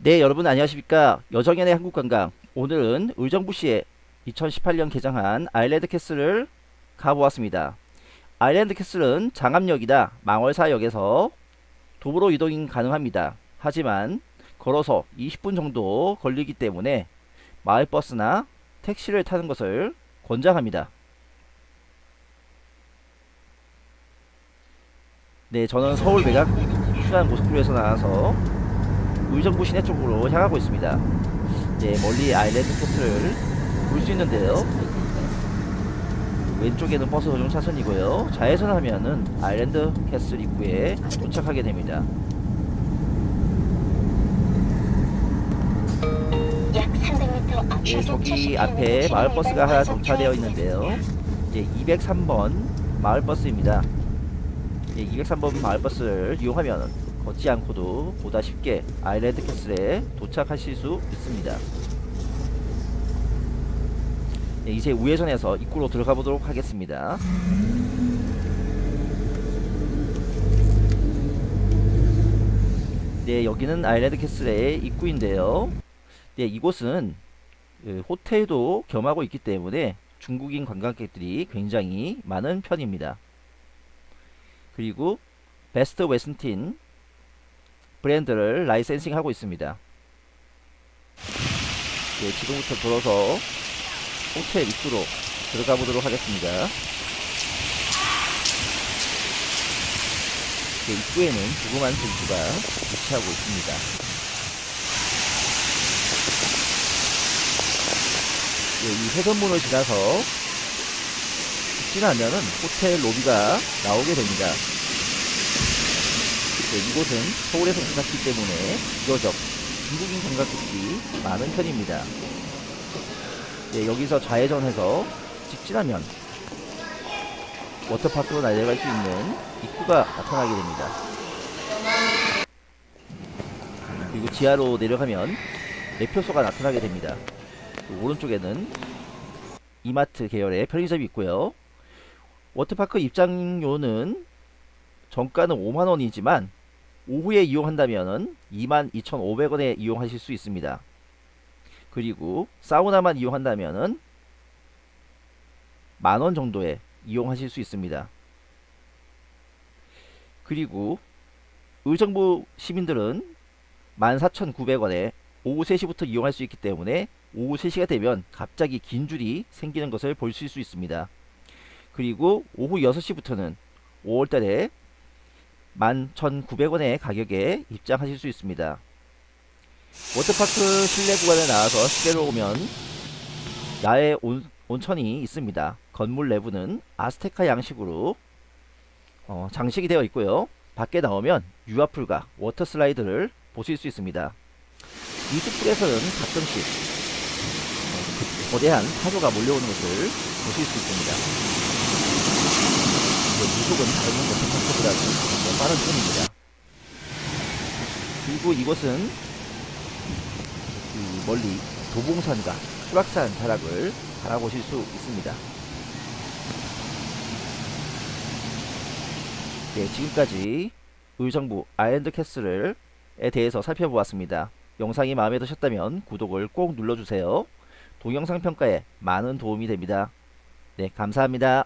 네 여러분 안녕하십니까? 여정연의 한국관광. 오늘은 의정부시에 2018년 개장한 아일랜드 캐슬을 가보았습니다. 아일랜드 캐슬은 장암역이나 망월사역에서 도보로 이동이 가능합니다. 하지만 걸어서 20분 정도 걸리기 때문에 마을버스나 택시를 타는 것을 권장합니다. 네 저는 서울 외곽 순환 고속도로에서 나와서 의정부 시내 쪽으로 향하고 있습니다. 네, 멀리 아일랜드 캐슬을 볼수 있는데요. 왼쪽에는 버스 전용 차선이고요. 좌회전하면은 아일랜드 캐슬 입구에 도착하게 됩니다. 약 300m 앞 네, 좌석 저기 70km 앞에 마을버스가 하나 정차되어. 있는데요. 이제 203번 마을버스입니다. 예, 203번 마을버스를 이용하면 걷지 않고도 보다 쉽게 아일랜드 캐슬에 도착하실 수 있습니다. 예, 이제 우회전해서 입구로 들어가 보도록 하겠습니다. 네, 여기는 아일랜드 캐슬의 입구인데요. 네, 이곳은 그 호텔도 겸하고 있기 때문에 중국인 관광객들이 굉장히 많은 편입니다. 그리고 베스트 웨스틴 브랜드를 라이센싱 하고 있습니다. 네, 지금부터 돌아서 호텔 입구로 들어가 보도록 하겠습니다. 네, 입구에는 조그만 벤츠가 위치하고 있습니다. 네, 이 회전문을 지나서 지나면은 호텔 로비가 나오게 됩니다. 네, 이곳은 서울에서 가깝기 때문에 비교적 중국인 관광객들이 많은 편입니다. 네, 여기서 좌회전해서 직진하면 워터파크로 날아갈 수 있는 입구가 나타나게 됩니다. 그리고 지하로 내려가면 매표소가 나타나게 됩니다. 그 오른쪽에는 이마트 계열의 편의점이 있고요. 워터파크 입장료는 정가는 5만원이지만 오후에 이용한다면 22,500원에 이용하실 수 있습니다. 그리고 사우나만 이용한다면 만원 정도에 이용하실 수 있습니다. 그리고 의정부 시민들은 14,900원에 오후 3시부터 이용할 수 있기 때문에 오후 3시가 되면 갑자기 긴 줄이 생기는 것을 볼수 있습니다. 그리고 오후 6시부터는 5월달에 11,900원의 가격에 입장하실 수 있습니다. 워터파크 실내 구간에 나와서 시계로 오면 야외 온, 온천이 있습니다. 건물 내부는 아스테카 양식으로 어, 장식이 되어 있고요. 밖에 나오면 유아풀과 워터슬라이드를 보실 수 있습니다. 이 숲풀에서는 가끔씩 어, 그 거대한 파도가 몰려오는 것을 보실 수 있습니다. 무속은 다른 워터파크보다는 더 빠른 편입니다. 그리고 이곳은 그 멀리 도봉산과 수락산 자락을 바라보실 수 있습니다. 네, 지금까지 의정부 아일랜드 캐슬에 대해서 살펴보았습니다. 영상이 마음에 드셨다면 구독을 꼭 눌러주세요. 동영상 평가에 많은 도움이 됩니다. 네, 감사합니다.